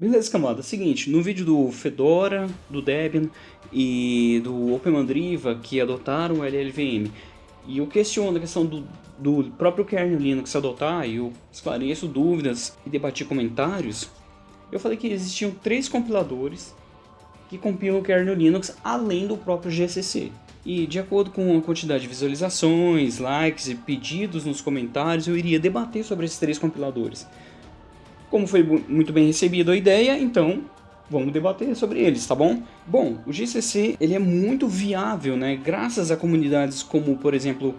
Beleza, camada. Seguinte, no vídeo do Fedora, do Debian e do OpenMandriva que adotaram o LLVM, e eu questiono a questão do, do próprio kernel Linux adotar, e eu esclareço dúvidas e debati comentários, eu falei que existiam três compiladores que compilam o kernel Linux além do próprio GCC. E de acordo com a quantidade de visualizações, likes e pedidos nos comentários, eu iria debater sobre esses três compiladores. Como foi muito bem recebida a ideia, então vamos debater sobre eles, tá bom? Bom, o GCC ele é muito viável, né? Graças a comunidades como, por exemplo,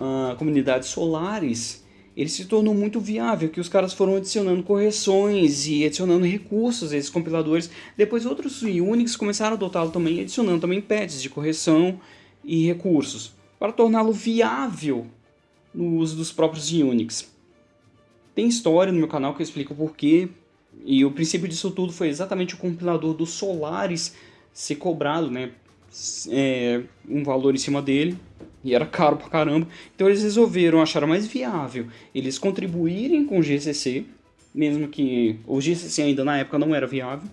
uh, comunidades solares, ele se tornou muito viável, que os caras foram adicionando correções e adicionando recursos a esses compiladores. Depois outros Unix começaram a adotá-lo também, adicionando também patches de correção e recursos, para torná-lo viável no uso dos próprios Unix. Tem história no meu canal que eu explico porquê, e o princípio disso tudo foi exatamente o compilador do Solaris ser cobrado, né? É, um valor em cima dele, e era caro pra caramba. Então eles resolveram achar mais viável eles contribuírem com o GCC, mesmo que o GCC ainda na época não era viável,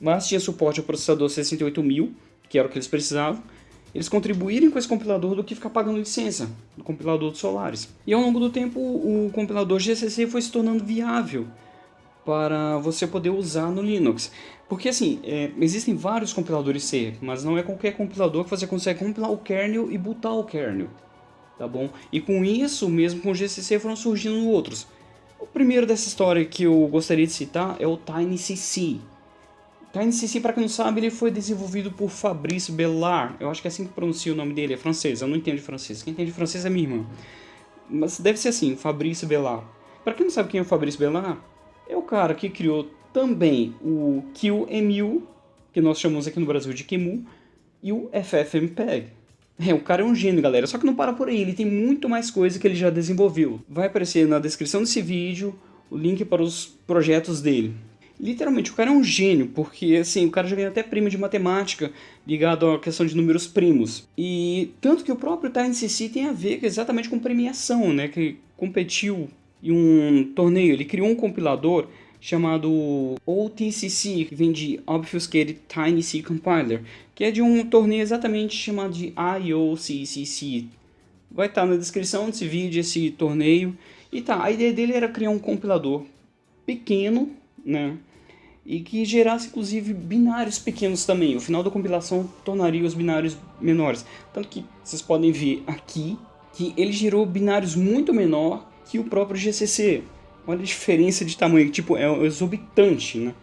mas tinha suporte ao processador 68000, que era o que eles precisavam, eles contribuírem com esse compilador do que ficar pagando licença do compilador do Solaris. E ao longo do tempo o compilador GCC foi se tornando viável para você poder usar no Linux. Porque assim, é, existem vários compiladores C, mas não é qualquer compilador que você consegue compilar o kernel e botar o kernel. Tá bom? E com isso, mesmo com o GCC, foram surgindo outros. O primeiro dessa história que eu gostaria de citar é o TinyCC. TinyCC, para quem não sabe, ele foi desenvolvido por Fabrice Bellard. Eu acho que é assim que pronuncia o nome dele, é francês, eu não entendo de francês. Quem entende francês é minha irmã. Mas deve ser assim, Fabrice Bellard. Para quem não sabe quem é o Fabrice Bellard, é o cara que criou também o QEMU, que nós chamamos aqui no Brasil de QEMU, e o FFmpeg. É, o cara é um gênio, galera. Só que não para por aí, ele tem muito mais coisa que ele já desenvolveu. Vai aparecer na descrição desse vídeo o link para os projetos dele. Literalmente, o cara é um gênio, porque assim, o cara já ganhou até prêmio de matemática ligado à questão de números primos. E tanto que o próprio TinyCC tem a ver exatamente com premiação, né? Que competiu em um torneio. Ele criou um compilador chamado OTCC, que vem de Obfuscated Tiny C Compiler, que é de um torneio exatamente chamado de IOCCC. Vai estar na descrição desse vídeo esse torneio. E tá, a ideia dele era criar um compilador pequeno, né? E que gerasse inclusive binários pequenos também. O final da compilação tornaria os binários menores. Tanto que vocês podem ver aqui que ele gerou binários muito menor que o próprio GCC. Olha a diferença de tamanho, tipo, é exorbitante, né?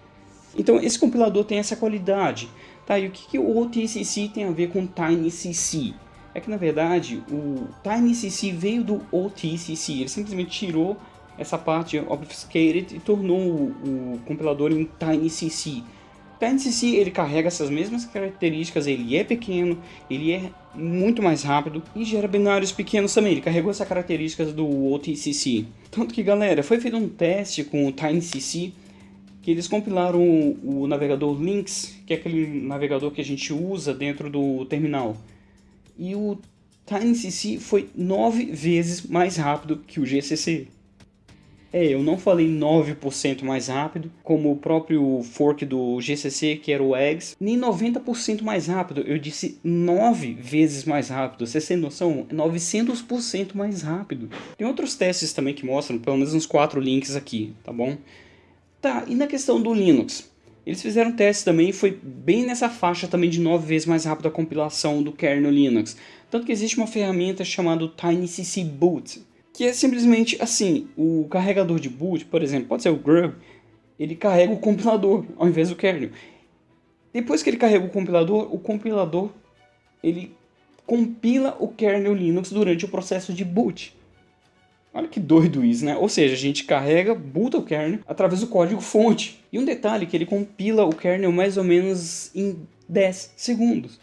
Então esse compilador tem essa qualidade. Tá, e o que, que o OTCC tem a ver com TinyCC? É que na verdade o TinyCC veio do OTCC, ele simplesmente tirou essa parte obfuscated e tornou o, o compilador em TinyCC. TinyCC ele carrega essas mesmas características, ele é pequeno, ele é muito mais rápido e gera binários pequenos também, ele carregou essa características do OTCC. Tanto que galera, foi feito um teste com o TinyCC que eles compilaram o, o navegador Lynx, que é aquele navegador que a gente usa dentro do terminal. E o TinyCC foi nove vezes mais rápido que o GCC. É, eu não falei 9% mais rápido, como o próprio fork do GCC, que era o Eggs, nem 90% mais rápido, eu disse 9 vezes mais rápido, vocês têm noção? 900% mais rápido. Tem outros testes também que mostram, pelo menos uns 4 links aqui, tá bom? Tá, e na questão do Linux? Eles fizeram testes também e foi bem nessa faixa também de 9 vezes mais rápido a compilação do kernel Linux. Tanto que existe uma ferramenta chamada TinyCC Boot, que é simplesmente assim, o carregador de boot, por exemplo, pode ser o Grub, ele carrega o compilador ao invés do kernel. Depois que ele carrega o compilador, o compilador ele compila o kernel Linux durante o processo de boot. Olha que doido isso, né? Ou seja, a gente carrega, boota o kernel através do código fonte. E um detalhe que ele compila o kernel mais ou menos em 10 segundos.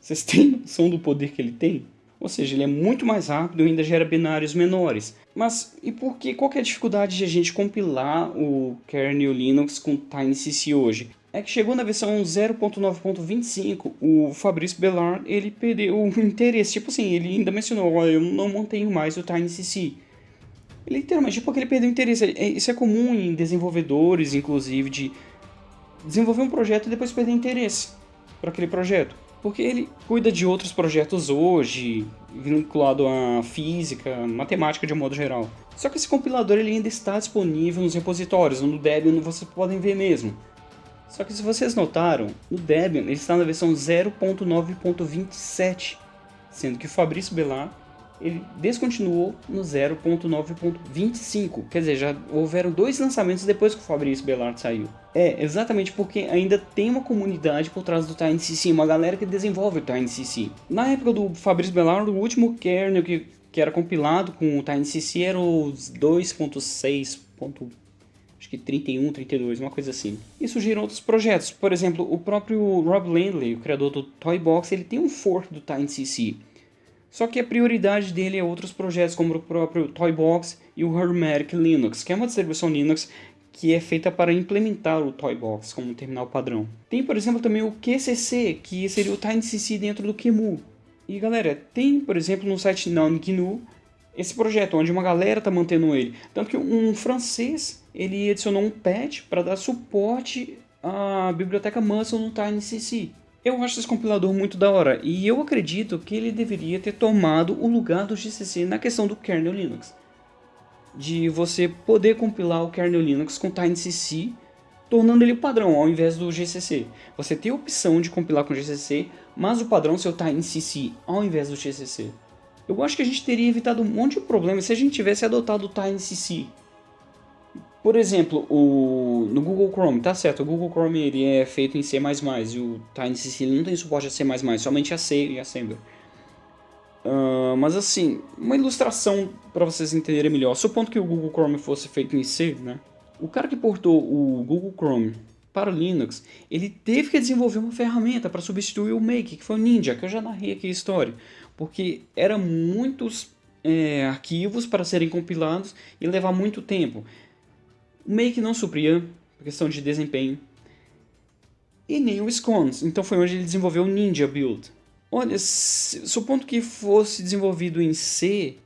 Vocês têm noção do poder que ele tem? Ou seja, ele é muito mais rápido e ainda gera binários menores. Mas e por que, qual é a dificuldade de a gente compilar o kernel Linux com TinyCC hoje? É que chegou na versão 0.9.25, o Fabrício Bellard, ele perdeu o interesse. Tipo assim, ele ainda mencionou, olha, eu não mantenho mais o TinyCC. Literalmente, porque ele perdeu o interesse. É, isso é comum em desenvolvedores, inclusive, de desenvolver um projeto e depois perder interesse para aquele projeto. Porque ele cuida de outros projetos hoje, vinculado à física, matemática de um modo geral. Só que esse compilador ele ainda está disponível nos repositórios, no Debian vocês podem ver mesmo. Só que se vocês notaram, no Debian ele está na versão 0.9.27, sendo que o Fabrício Belar ele descontinuou no 0.9.25. Quer dizer, já houveram dois lançamentos depois que o Fabrício Bellart saiu. É, exatamente porque ainda tem uma comunidade por trás do TinyCC, uma galera que desenvolve o TinyCC. Na época do Fabrício Bellart, o último kernel que, que era compilado com o TinyCC era os 2.6. Acho que 31, 32, uma coisa assim. E surgiram outros projetos. Por exemplo, o próprio Rob Landley, o criador do Toybox, ele tem um fork do TinyCC. Só que a prioridade dele é outros projetos, como o próprio Toybox e o Hermetic Linux, que é uma distribuição Linux que é feita para implementar o Toybox como um terminal padrão. Tem, por exemplo, também o QCC, que seria o TinyCC dentro do QEMU. E galera, tem, por exemplo, no site NameGNU esse projeto, onde uma galera está mantendo ele. Tanto que um francês, ele adicionou um patch para dar suporte à biblioteca Muscle no TinyCC. Eu acho esse compilador muito da hora, e eu acredito que ele deveria ter tomado o lugar do GCC na questão do kernel Linux. De você poder compilar o kernel Linux com TinyCC, tornando ele padrão ao invés do GCC. Você tem a opção de compilar com GCC, mas o padrão ser o TinyCC ao invés do GCC. Eu acho que a gente teria evitado um monte de problemas se a gente tivesse adotado o TinyCC por exemplo, o, no Google Chrome, tá certo, o Google Chrome ele é feito em C++ e o TinyCC não tem suporte a C++, somente a C e Assembler. Uh, mas assim, uma ilustração para vocês entenderem melhor. Supondo que o Google Chrome fosse feito em C, né? O cara que portou o Google Chrome para o Linux, ele teve que desenvolver uma ferramenta para substituir o Make, que foi o Ninja, que eu já narrei aqui a história. Porque eram muitos é, arquivos para serem compilados e levar muito tempo. O Make não supria, por questão de desempenho, e nem o Scones, então foi onde ele desenvolveu o Ninja Build. Olha, supondo que fosse desenvolvido em C,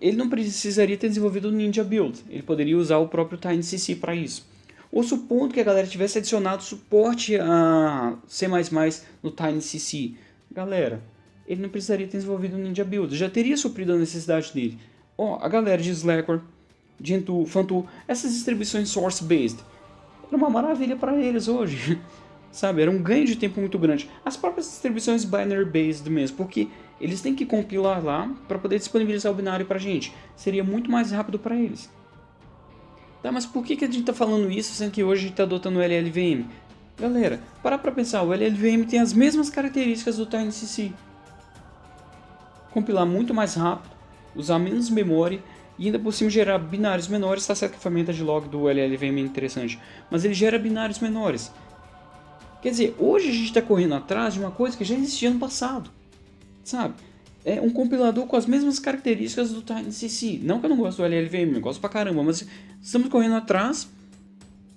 ele não precisaria ter desenvolvido o Ninja Build, ele poderia usar o próprio TinyCC para isso. Ou supondo que a galera tivesse adicionado suporte a C++ no TinyCC, galera, ele não precisaria ter desenvolvido o Ninja Build, já teria suprido a necessidade dele. Ó, oh, a galera de Slackware Gentoo, Fantool, essas distribuições source-based, era uma maravilha para eles hoje. Sabe, era um ganho de tempo muito grande. As próprias distribuições binary-based mesmo, porque eles têm que compilar lá para poder disponibilizar o binário para a gente. Seria muito mais rápido para eles. Tá, mas por que, que a gente está falando isso, sendo que hoje a gente está adotando o LLVM? Galera, para para pensar, o LLVM tem as mesmas características do TinyCC. Compilar muito mais rápido, usar menos memória e ainda por cima gerar binários menores, está certo que a ferramenta de log do LLVM é interessante, mas ele gera binários menores. Quer dizer, hoje a gente está correndo atrás de uma coisa que já existia no passado, sabe? É um compilador com as mesmas características do TinyCC. Não que eu não gosto do LLVM, eu gosto pra caramba, mas estamos correndo atrás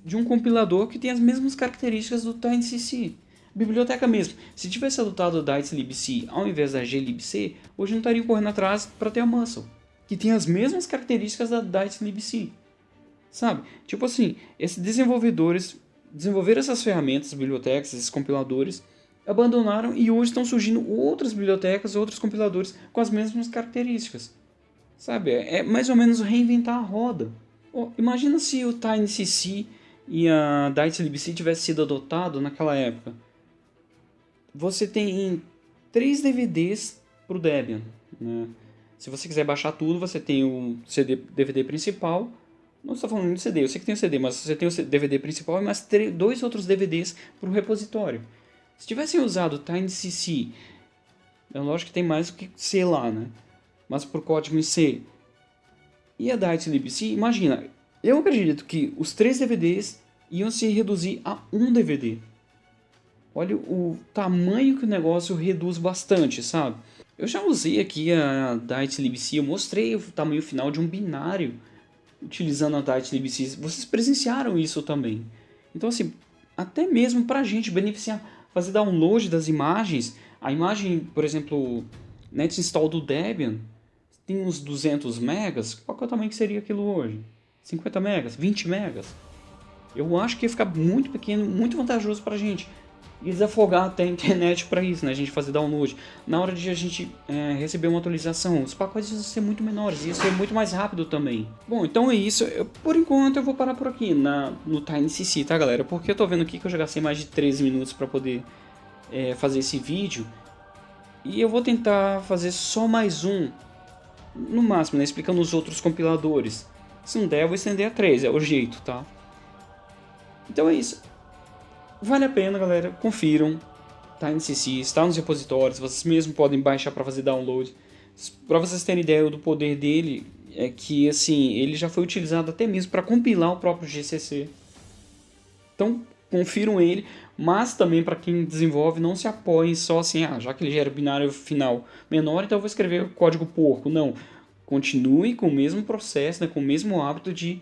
de um compilador que tem as mesmas características do TinyCC. Biblioteca mesmo. Se tivesse adotado o DiceLibc ao invés da glibc, hoje não estaria correndo atrás para ter a muscle que tem as mesmas características da Dice libc. Sabe? Tipo assim, esses desenvolvedores desenvolveram essas ferramentas, bibliotecas, esses compiladores, abandonaram e hoje estão surgindo outras bibliotecas, outros compiladores com as mesmas características. Sabe? É mais ou menos reinventar a roda. Oh, imagina se o TinyCC e a DiceLibc tivesse sido adotado naquela época. Você tem três DVDs para o Debian. Né? Se você quiser baixar tudo, você tem o CD, DVD principal. Não estou falando de CD, eu sei que tem o CD, mas você tem o DVD principal e mais dois outros DVDs para o repositório. Se tivessem usado o TinyCC, é lógico que tem mais do que C lá, né? Mas por código em C e a DiceLibc, imagina, eu acredito que os três DVDs iam se reduzir a um DVD. Olha o tamanho que o negócio reduz bastante, sabe? Eu já usei aqui a DiceLibc, eu mostrei o tamanho final de um binário utilizando a DiceLibc. Vocês presenciaram isso também. Então assim, até mesmo para a gente beneficiar, fazer download das imagens, a imagem, por exemplo, net install do Debian, tem uns 200 megas, qual é o tamanho que seria aquilo hoje? 50 megas? 20 megas? Eu acho que ia ficar muito pequeno, muito vantajoso para a gente. E desafogar até a internet para isso, né? A gente fazer download. Na hora de a gente é, receber uma atualização, os pacotes iam ser muito menores, ia ser muito mais rápido também. Bom, então é isso. Eu, por enquanto eu vou parar por aqui na, no TinyCC, tá galera? Porque eu tô vendo aqui que eu já gastei mais de 13 minutos para poder é, fazer esse vídeo. E eu vou tentar fazer só mais um, no máximo, né? Explicando os outros compiladores. Se não der, eu vou estender a 3, é o jeito, tá? Então é isso. Vale a pena, galera. Confiram. Tá em CC, está nos repositórios. Vocês mesmos podem baixar para fazer download. Para vocês terem ideia do poder dele, é que assim ele já foi utilizado até mesmo para compilar o próprio GCC. Então confiram ele, mas também para quem desenvolve não se apoie só assim, ah, já que ele gera binário final menor, então eu vou escrever código porco. Não, continue com o mesmo processo, né, com o mesmo hábito de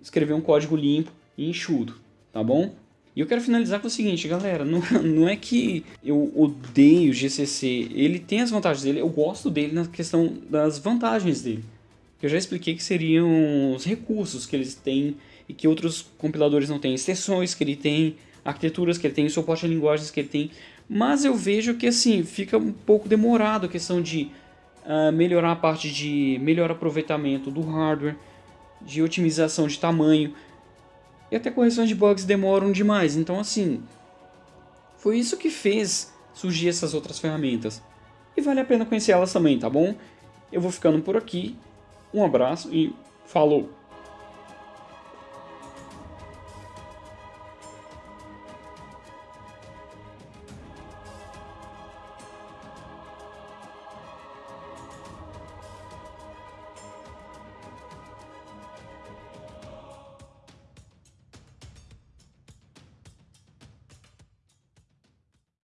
escrever um código limpo e enxuto, tá bom? E eu quero finalizar com o seguinte, galera, não, não é que eu odeio o GCC, ele tem as vantagens dele, eu gosto dele na questão das vantagens dele. Eu já expliquei que seriam os recursos que eles têm e que outros compiladores não têm, extensões que ele tem, arquiteturas que ele tem, suporte a linguagens que ele tem, mas eu vejo que assim, fica um pouco demorado a questão de uh, melhorar a parte de melhor aproveitamento do hardware, de otimização de tamanho, e até correções de bugs demoram demais. Então, assim, foi isso que fez surgir essas outras ferramentas. E vale a pena conhecer elas também, tá bom? Eu vou ficando por aqui. Um abraço e falou!